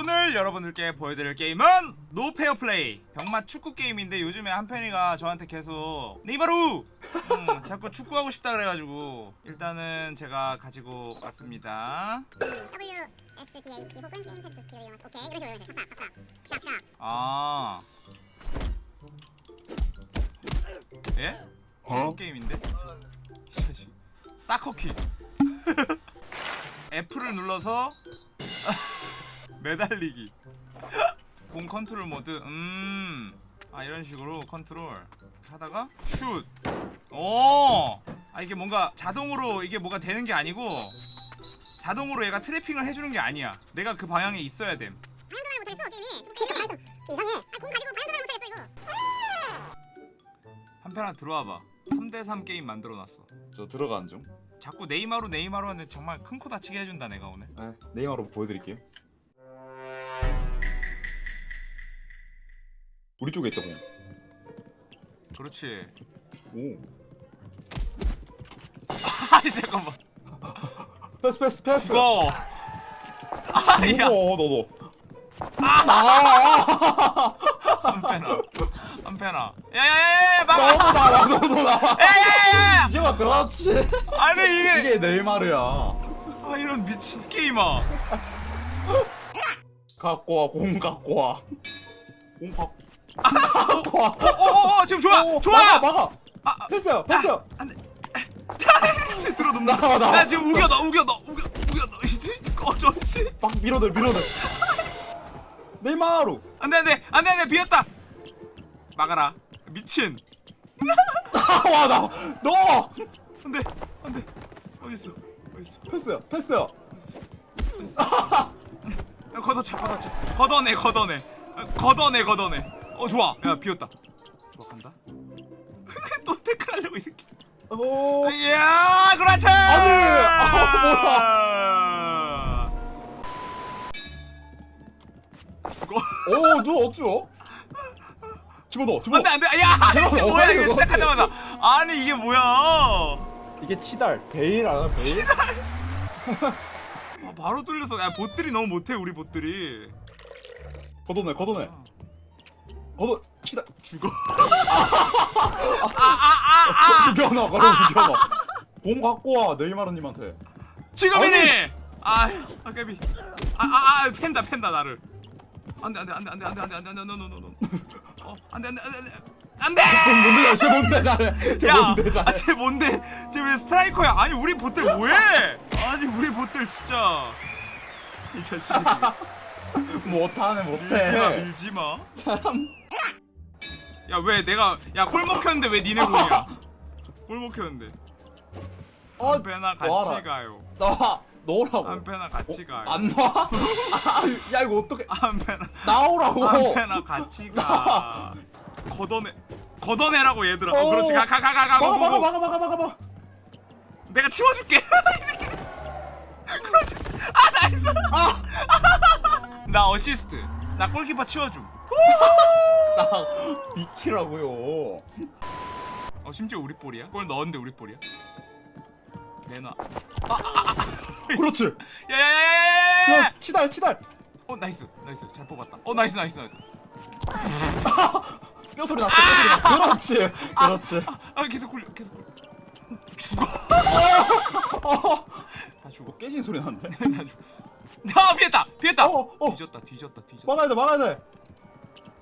오늘 여러분들께 보여드릴 게임은 no fair play 병맛 축구 게임인데 요즘에 한편이가 저한테 계속 네이마루 음, 자꾸 축구하고 싶다 그래가지고 일단은 제가 가지고 왔습니다. 혹은 게임 이용해서. 오케이 이런 식으로 아. 예? 축구 게임인데? soccer kick. F를 눌러서 매달리기. 공 컨트롤 모드 음아 이런 식으로 컨트롤. 하다가 슛 오 아 이게 뭔가 자동으로 이게 뭐가 되는 게 아니고 자동으로 얘가 트래핑을 해주는 게 아니야. 내가 그 방향에 있어야 됨. 방향 전환을 못했어 게임이. 좀 게임이 좀 이상해 아, 공 가지고 방향 전환을 못했어 이거. 한편아 들어와봐. 3대3 게임 만들어놨어. 저 들어가는 중. 자꾸 네이마루 네이마루 하는데 정말 큰 코 다치게 해준다 내가 오늘. 네, 네이마루 보여드릴게요. 우리 쪽에 있다 공. 그렇지 오. 아이 잠깐만 패스 패스 패스. 죽어 아야 어 너도. 한편아 한편아 야야야야 막아 너도 나와 너도 나와. 야야야야 이제 막 그렇지. 아니 이게 이게 네이마르야. 아 이런 미친 게임아 갖고 와, 공 갖고 와. 공 갖고. 갖고 와. 어어어 지금 좋아 오, 좋아 막아, 막아. 아, 패스요, 패스요. 지금 들어놓는다 나와, 나와. 야 지금 우겨 넣어 우겨 넣어 우겨 우겨 넣어 이제 꺼져 씨막 밀어내, 밀어내. 네이마루. 안돼 안돼 안돼 안돼 비었다 막아라 미친 나와, 나. 너. 안돼 안돼 어디 있어 어디 있어 패스요, 패스요. 야, 걷어차 걷어차 걷어내 걷어내 아, 걷어내 걷어내 어 좋아. 야 비었다. 좋아 간다? 또 태클 하려고 이 새끼. 오. 이야 그렇지! 아니, 죽어. 오, 누 어쭈? 집어넣어, 집어. 안돼 안돼. 야 어, 뭐야 이거. 시작하자마자. 아니 이게 뭐야? 이게 치달, 베일 알아, 베일? 아, 바로 뚫렸어 야 bot들이 너무 못해 우리 bot들이 걷어내, 걷어내. 걷어, 치달. 죽어 아아아아 죽여놔, 걸어 죽여놔. 공 갖고 와, 네이마르님한테. 지금이니 아 아까비 아아아 팬다 팬다 나를 안돼 안돼 안돼 안돼 안돼 안돼 안돼 안돼 no no no no 어 안돼 안돼 안돼 안돼 뭔데, 쟤 뭔데 잘해. 쟤 뭔데 잘해. 야아쟤 뭔데 쟤 왜 스트라이커야 아니 우리 보들 뭐해 아니 우리 보들 진짜 이 자식이 못하네, 밀지마 못해. 밀지마 참. 야 왜 내가 야골 먹혔는데 왜 니네 공이야 골 먹혔는데 어, 한패나 같이 놔라. 가요 나와, 넣으라고. 한패나 같이 가요 안 놔? 아, 야, 이거 어떡해. 한패나 나오라고. 한패나 같이 가 걷어내 걷어내라고 얘들아 어, 어. 그렇지 가 가 가 가가 막아, 막아, 막아, 막아, 막아, 막아. 내가 치워줄게. 그렇지 아 nice 아! 나 어시스트 나 골키퍼 치워줌 나 비키라고요. 어 심지어 우리 볼이야 골 넣었는데 우리 볼이야 내놔 그렇지. 야야야야야야야 야, 치달, 치달. 어 nice nice 잘 뽑았다 어 nice nice nice 뼈 소리 났어. 뼈 소리 났어. 그렇지. 그렇지. 아 계속 굴려 계속 굴려 죽어 어, 다 죽어 뭐 깨진 소리 나는데. 다 죽어 아 피했다 피했다 어, 어. 뒤졌다 뒤졌다 뒤졌다 막아야 돼, 막아야 돼.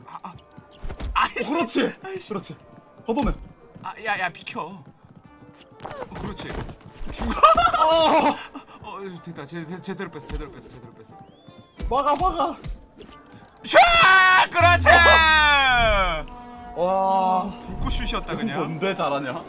아, 아. 아이씨 그렇지. 아이씨 그렇지. 걷어내. 아야야 비켜 어, 그렇지 죽어 아, 어 됐다 제, 제, 제대로 뺐어 제대로 뺐어 제대로 뺐어 막아, 막아. 샤 그렇지 와. 불꽃슛이었다 그냥 뭔데 잘하냐?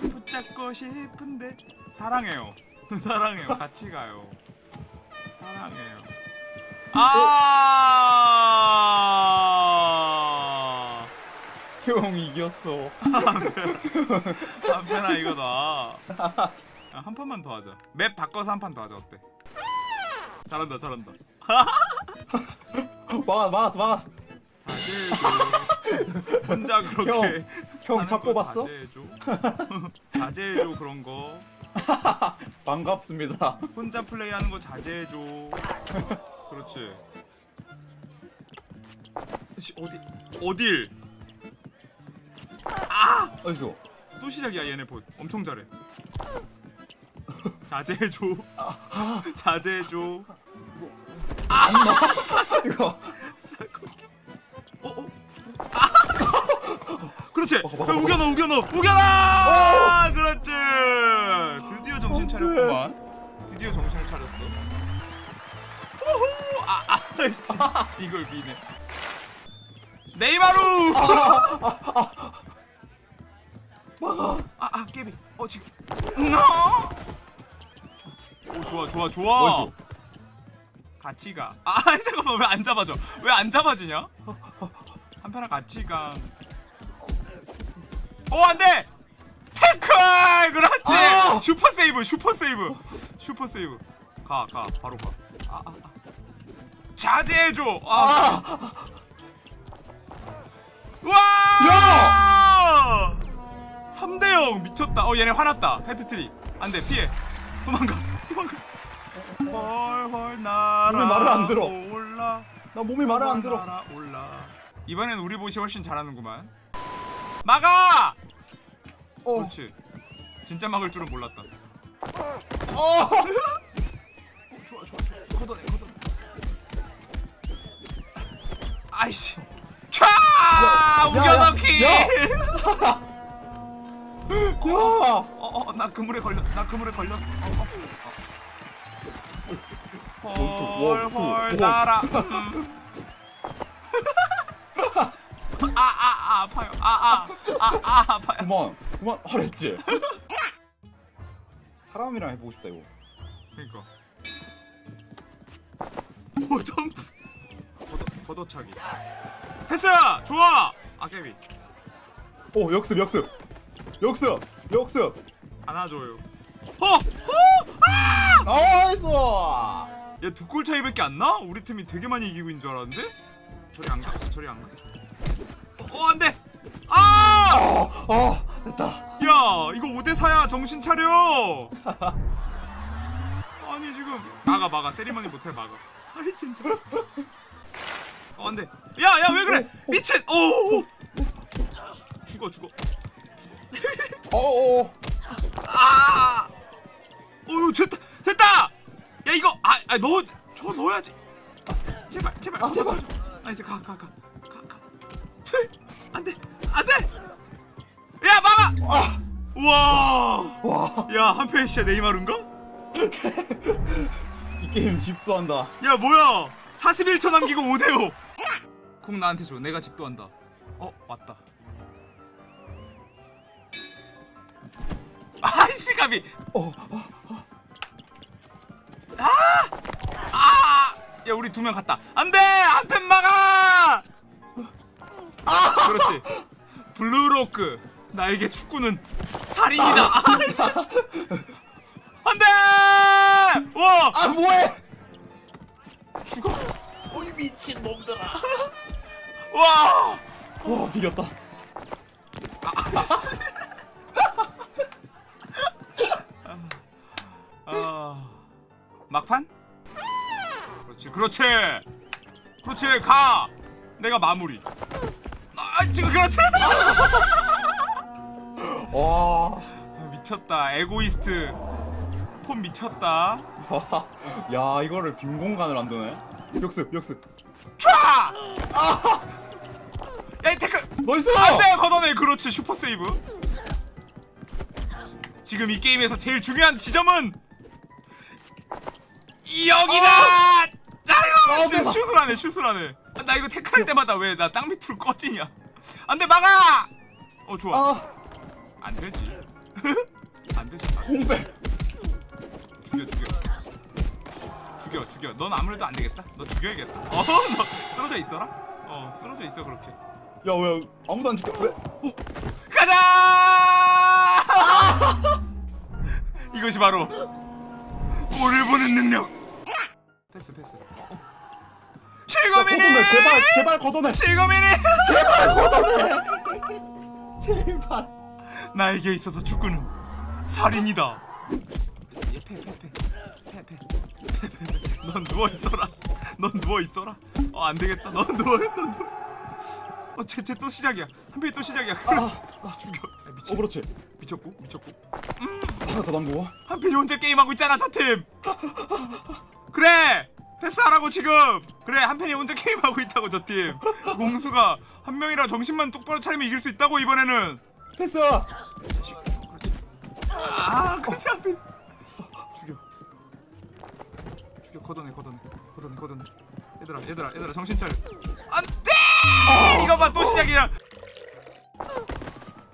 붙잡고 싶은데 사랑해요 사랑해요 같이 가요 사랑해요 아 형 이겼어. 한편아 이거 놔. 야, 한 판만 더 하자. 맵 바꿔서 한 판 더 하자 어때? 잘한다 잘한다. 막았어, 막았어. 자 혼자 그렇게 형 하는 차거 뽑았어? 자제해줘 자제해줘 그런 거 반갑습니다. 혼자 플레이하는 거 자제해줘 그렇지 씨, 어디 어딜 어디서? 또 시작이야 얘네 봇 엄청 잘해 자제해줘 자제해줘 이거 그렇지. 어, 우겨넣어 우겨넣어. 우겨넣어! 그렇지. 드디어 정신 차렸구만. 드디어 정신을 차렸어. 호호 아 아 이걸 비네. 네이마루! 아아 깨비. 어 지금. 어? 오 좋아 좋아 좋아? 같이 가. 아 잠깐만. 왜 안 잡아줘? 왜 안 잡아주냐? 한편아 같이 가. 오 안돼. 태클 그렇지. 아! super save super save super save. 가 가 바로 가. 아, 아, 아. 자제해줘. 아. 와! 3대 0 미쳤다. 어 얘네 화났다. 해트트릭. 안돼 피해. 도망가. 도망가. 헐헐 날아. 왜 말을 안 들어? 올라. 나 몸이 말을 안 들어. 올라. 이번엔 우리 보시 훨씬 잘하는구만. 막아! 어. 그렇지. 진짜 막을 줄은 몰랐다. 어. 어, 좋아 좋아 좋아. 걷어내 걷어내. 아이씨. 촤! 우겨넣기. 야! 야! 어어 나 그물에 걸렸 나 그물에 걸렸어. 어, 어. 와, 헐헐 와. 날아. 아아 아, 아, 아, 아파요. 그만 그만 하랬지. 사람이랑 해보고 싶다 이거. 그러니까. 오 점프. 걷어 걷어차기. 패스 좋아. 아까비 오 역습 역습 역습 역습. 안아줘요. 어 어. nice. 얘 두 골 차이밖에 안 나? 우리 팀이 되게 많이 이기고 있는 줄 알았는데? 저리 안 가. 저리 안 가. 어, 안 돼. 아! 아, 아 됐다. 야, 이거 5대 4야. 정신 차려. 아니, 지금 막아 막아. 세리머니 못해 막아. 아니, 진짜. 어, 안 돼. 야, 야, 왜 그래? 미친. 오! 오. 죽어, 죽어. 어어. 아! 어유 됐다. 됐다. 야, 이거 아, 아 넣어. 저거 넣어야지. 제발, 제발. 아, 제발. nice 가, 가, 가. 가, 가. 와. 와. 야, 한편 진짜 네이마르인가? 이 게임 집도한다. 야, 뭐야? 41초 남기고 5대 5. 공 나한테 줘. 내가 집도한다. 어, 왔다. 아이씨 까비. 어. 아! 야, 우리 두 명 갔다. 안 돼! 한편 막아! 그렇지. 블루록. 나에게 축구는 살인이다. 아이씨. 안 돼! 와! 아 뭐해? 죽어. 어이 미친 놈들아. 와! 와 비겼다. 아이씨. 아. 막판? 그렇지. 그렇지. 그렇지. 가. 내가 마무리. 아, 지금 그렇지. 와. 아, 미쳤다. 에고이스트. 폼 미쳤다. 야 이거를 빈 공간을 안 드네. 역습 역습. 촤! 야, 이 태클. Nice. 안돼 걷어내 그렇지 슈퍼 세이브 지금 이 게임에서 제일 중요한 지점은 여기다 아유 씨, 대박. 슛을 하네 슛을 하네 아, 나 이거 태클할 때마다 왜 나 땅 밑으로 꺼지냐 안돼 막아 어 좋아 아 안 되지 안 되지 안 돼. 공백. 죽여 죽여 죽여 죽여 넌 아무래도 안 되겠다 너 죽여야겠다 어 너 쓰러져 있어라 어 쓰러져 있어 그렇게 야 왜 아무도 안 지켜? 왜? 가자! 이것이 바로 골을 보는 능력. 패스 패스. 어. 지금이니 걷어내 제발 제발 걷어내 지금이니 제발 나에게 있어서 축구는 살인이다. 얘패패패패패패넌 누워 있어라. 넌 누워 있어라. 어 안 되겠다. 넌 누워 넌 누워. 어 쟤쟤 또 시작이야. 한편이 또 시작이야. 그렇지. 죽여. 야, 어 미친. 그렇지. 미쳤고 미쳤고. 하나 더 담고 한편이 혼자 게임하고 있잖아 저 팀. 그래! 패스하라고 지금! 그래 한편이 혼자 게임하고 있다고 저 팀. 공수가 한 명이라 정신만 똑바로 차리면 이길 수 있다고 이번에는 패스 자식 그렇지 아 그렇지 한편 죽여. 죽여 걷어내 걷어내 걷어내 걷어내 얘들아 얘들아 얘들아 정신 차려. 안 돼! 이거 봐 또 시작이야.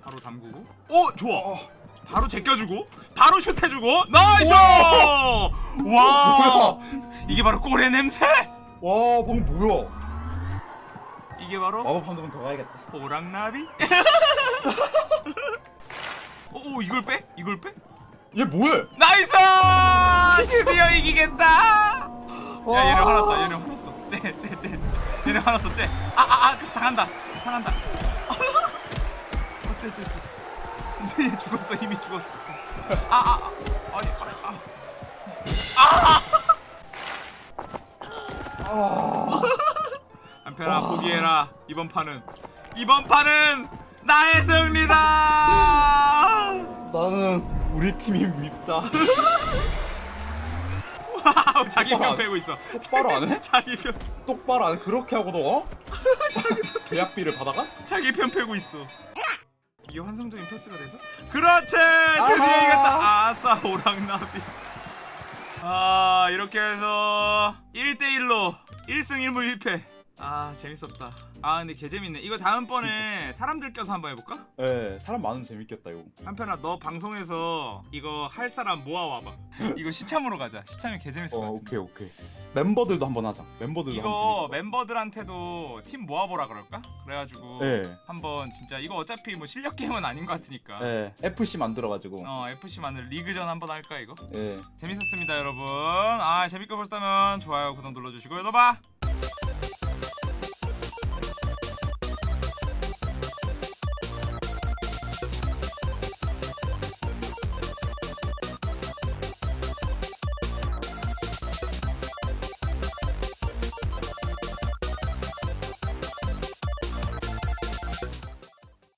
바로 담그고. 오 좋아. 어, 바로 제껴주고 바로 슛해주고. Nice! 와! 이게 바로 골의 냄새? 와 방금 뭐야? 이게 바로 마법 한두번 더 가야겠다. 호랑나비 오, 오 이걸 빼? 이걸 빼? 얘 뭐해? Nice! 드디어 이기겠다! 와. 야 얘네 화났다. 얘네 화났어. 쟤쟤쟤. 얘네 화났어. 쟤 아아아 당한다. 당한다. 어쟤쟤쟤. 이제 얘 죽었어. 이미 죽었어. 아아 아, 아니 아, 아. 아. 한편아 포기해라. 이번 판은. 이번 판은 나의 승리다. 나는 우리 팀이 밉다. Wow 자기 편 패고 있어. 똑바로 안 해? 자기 편 똑바로 안 해? 그렇게 하고도? 어? 계약비를 받아가? 자기 편 패고 있어. 이게 환상적인 패스가 돼서? 그렇지! 드디어 아하. 이겼다. 아싸 오랑나비. 아 이렇게 해서 1대1로 1승 1무 1패 아 재밌었다. 아 근데 개 재밌네. 이거 다음번에 사람들 껴서 한번 해볼까? 예 사람 많으면 재밌겠다 이거. 한편아 너 방송에서 이거 할 사람 모아와봐. 이거 시참으로 가자. 시참이 개 재밌을 어 것 같은데. 오케이 오케이. 멤버들도 한번 하자. 멤버들도 이거 멤버들한테도 팀 모아보라 그럴까? 그래가지고 예. 한번 진짜 이거 어차피 뭐 실력 게임은 아닌 것 같으니까. 예 FC 만들어가지고. 어 FC 만들 리그전 한번 할까 이거? 예. 재밌었습니다 여러분. 아 재밌게 보셨다면 좋아요 구독 눌러주시고요 너봐